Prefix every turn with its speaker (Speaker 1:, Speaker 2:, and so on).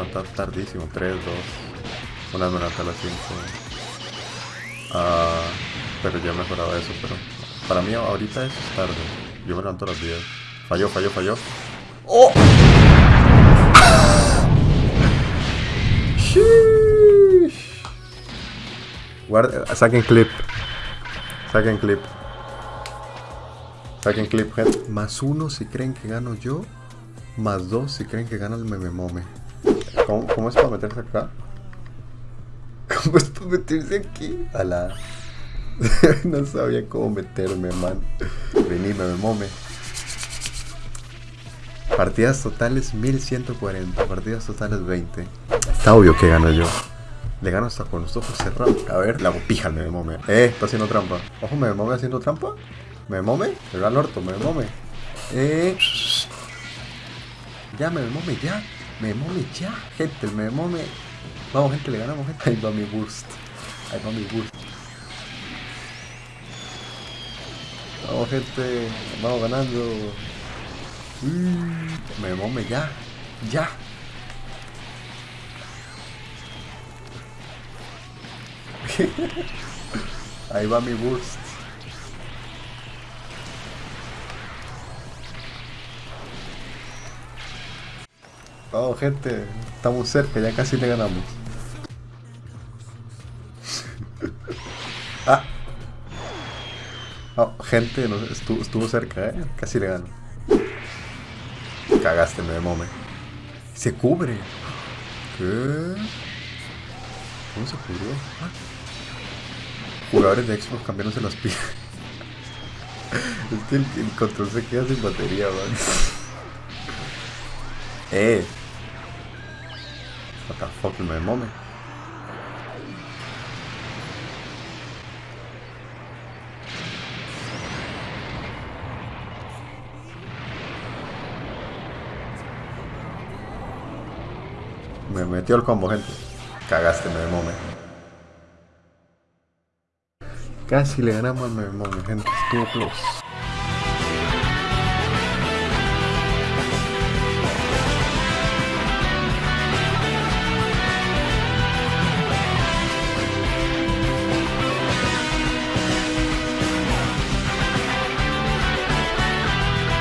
Speaker 1: levantar tardísimo, 3, 2. Una me levanté a las 5. Ah, pero ya he mejorado eso, pero para mí ahorita eso es tarde. Yo me levanto a las 10. Falló, falló, falló. ¡Oh! Guarda, saquen clip. Saquen clip. Saquen clip, gente. Más uno si creen que gano yo. Más dos si creen que gana el meme mome. ¿Cómo, ¿Cómo, es para meterse acá? ¿Cómo es para meterse aquí? A la... no sabía cómo meterme, man. Vení, meme mome. Partidas totales 1140. Partidas totales 20. Está obvio que gano yo. Le gano hasta con los ojos cerrados. A ver, la pija al meme. Eh, está haciendo trampa. Ojo, meme mome haciendo trampa. ¿Me mome? El gran orto, me mome. Eh. Ya, me mome, ya. Me mome, ya. Gente, me mome. Vamos, gente, le ganamos, gente. Ahí va mi burst. Ahí va mi burst. Vamos, gente. Vamos ganando. Me mome, ya. Ya. Ahí va mi burst. Oh, gente, estamos cerca, ya casi le ganamos. ah. Oh, gente, estuvo, cerca, eh. Casi le gano. Cagaste, me mome. Se cubre. ¿Qué? ¿Cómo se cubrió? Ah. Jugadores de Xbox cambiándose las pilas. es que el, el, control se queda sin batería, man. eh. What the me. Me metió el combo, gente. Cagaste, me mome. Casi le ganamos al me gente. Estuvo close.